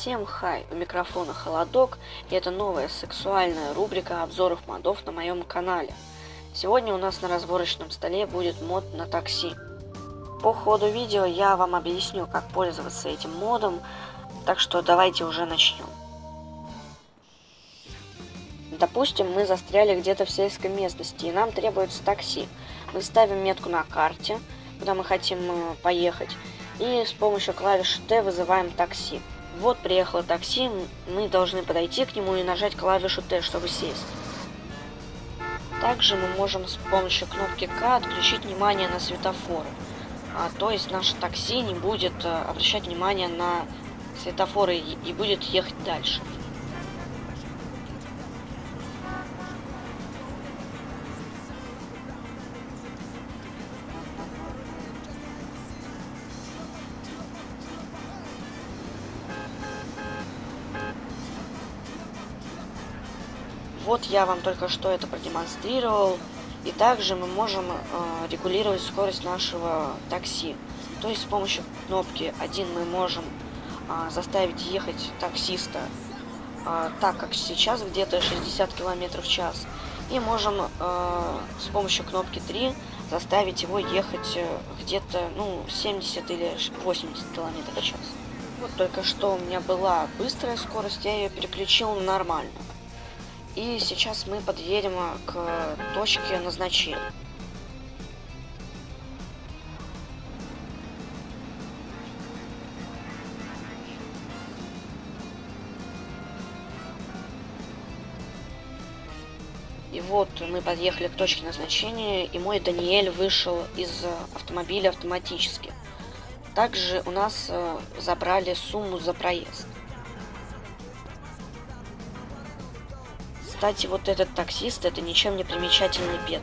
Всем хай, у микрофона Холодок, и это новая сексуальная рубрика обзоров модов на моем канале. Сегодня у нас на разборочном столе будет мод на такси. По ходу видео я вам объясню, как пользоваться этим модом, так что давайте уже начнем. Допустим, мы застряли где-то в сельской местности, и нам требуется такси. Мы ставим метку на карте, куда мы хотим э, поехать, и с помощью клавиши Т вызываем такси. Вот приехало такси, мы должны подойти к нему и нажать клавишу Т, чтобы сесть. Также мы можем с помощью кнопки К отключить внимание на светофоры. А, то есть наше такси не будет а, обращать внимание на светофоры и, и будет ехать дальше. Вот я вам только что это продемонстрировал. И также мы можем э, регулировать скорость нашего такси. То есть с помощью кнопки 1 мы можем э, заставить ехать таксиста э, так, как сейчас, где-то 60 км в час. И можем э, с помощью кнопки 3 заставить его ехать э, где-то ну 70 или 80 км в час. Вот только что у меня была быстрая скорость, я ее переключил на нормальную. И сейчас мы подъедем к точке назначения. И вот мы подъехали к точке назначения, и мой Даниэль вышел из автомобиля автоматически. Также у нас э, забрали сумму за проезд. Кстати, вот этот таксист, это ничем не примечательный пет.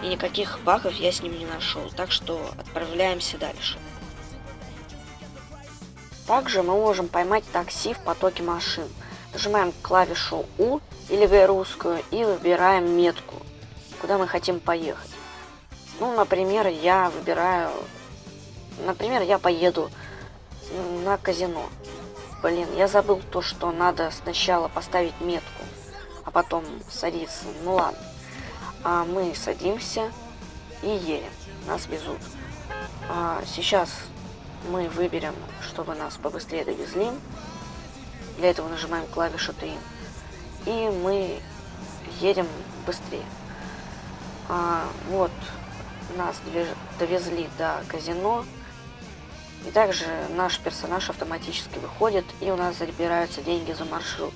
И никаких багов я с ним не нашел, так что отправляемся дальше. Также мы можем поймать такси в потоке машин. Нажимаем клавишу U или V русскую и выбираем метку, куда мы хотим поехать. Ну, например, я выбираю... Например, я поеду на казино. Блин, я забыл то, что надо сначала поставить метку потом садиться. Ну ладно. А мы садимся и едем. Нас везут. А сейчас мы выберем, чтобы нас побыстрее довезли. Для этого нажимаем клавишу 3. И мы едем быстрее. А, вот, нас довезли до казино. И также наш персонаж автоматически выходит, и у нас забираются деньги за маршрут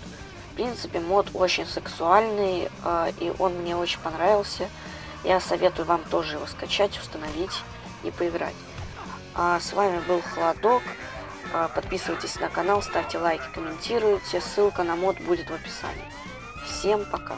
принципе, мод очень сексуальный, э, и он мне очень понравился. Я советую вам тоже его скачать, установить и поиграть. А с вами был Холодок. А, подписывайтесь на канал, ставьте лайки, комментируйте. Ссылка на мод будет в описании. Всем пока!